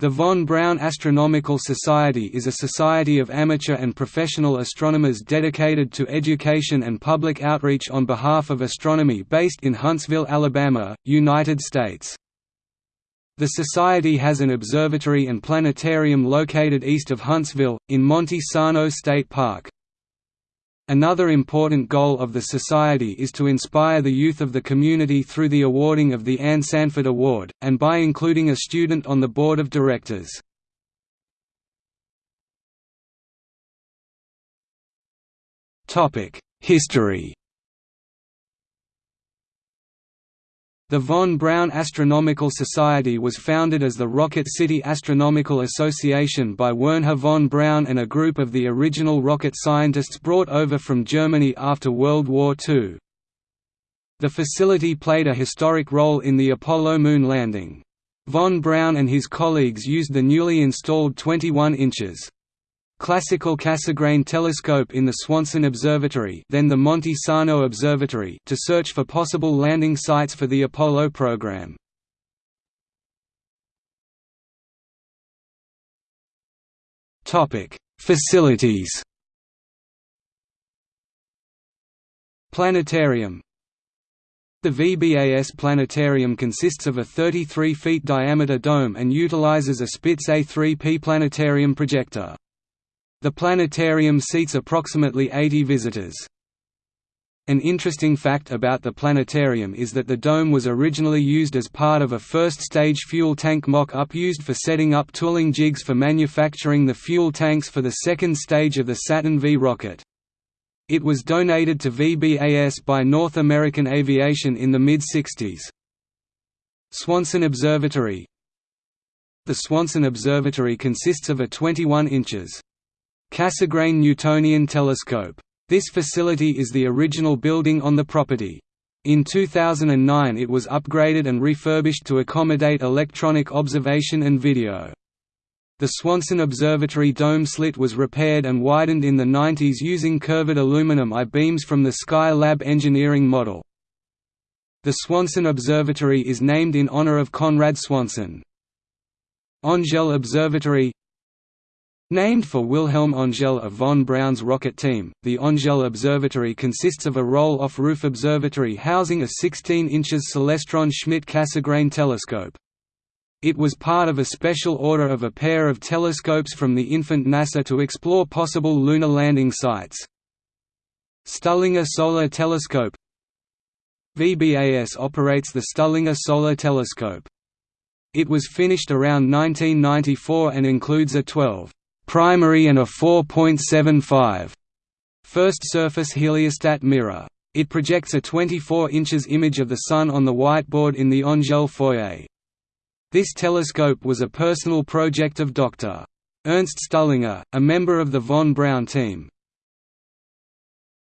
The von Braun Astronomical Society is a society of amateur and professional astronomers dedicated to education and public outreach on behalf of astronomy based in Huntsville, Alabama, United States. The Society has an observatory and planetarium located east of Huntsville, in Monte Sano State Park. Another important goal of the Society is to inspire the youth of the community through the awarding of the Anne Sanford Award, and by including a student on the board of directors. History The von Braun Astronomical Society was founded as the Rocket City Astronomical Association by Wernher von Braun and a group of the original rocket scientists brought over from Germany after World War II. The facility played a historic role in the Apollo moon landing. Von Braun and his colleagues used the newly installed 21 inches classical Cassegrain telescope in the Swanson Observatory then the Monte Sano Observatory to search for possible landing sites for the Apollo program. Facilities Planetarium The VBAS Planetarium consists of a 33 feet diameter dome and utilizes a Spitz A3P planetarium projector. The planetarium seats approximately 80 visitors. An interesting fact about the planetarium is that the dome was originally used as part of a first-stage fuel tank mock-up used for setting up tooling jigs for manufacturing the fuel tanks for the second stage of the Saturn V rocket. It was donated to VBAS by North American Aviation in the mid-60s. Swanson Observatory The Swanson Observatory consists of a 21 inches Cassegrain Newtonian telescope. This facility is the original building on the property. In 2009 it was upgraded and refurbished to accommodate electronic observation and video. The Swanson Observatory dome slit was repaired and widened in the 90s using curved aluminum I-beams from the Skylab engineering model. The Swanson Observatory is named in honor of Conrad Swanson. Angell Observatory Named for Wilhelm Angell of von Braun's rocket team, the Angell Observatory consists of a roll-off roof observatory housing a 16 inches Celestron Schmidt Cassegrain telescope. It was part of a special order of a pair of telescopes from the infant NASA to explore possible lunar landing sites. Stuhlinger Solar Telescope VBAS operates the Stuhlinger Solar Telescope. It was finished around 1994 and includes a 12 primary and a 4.75 first surface heliostat mirror. It projects a 24 inches image of the Sun on the whiteboard in the Angell foyer. This telescope was a personal project of Dr. Ernst Stuhlinger, a member of the von Braun team.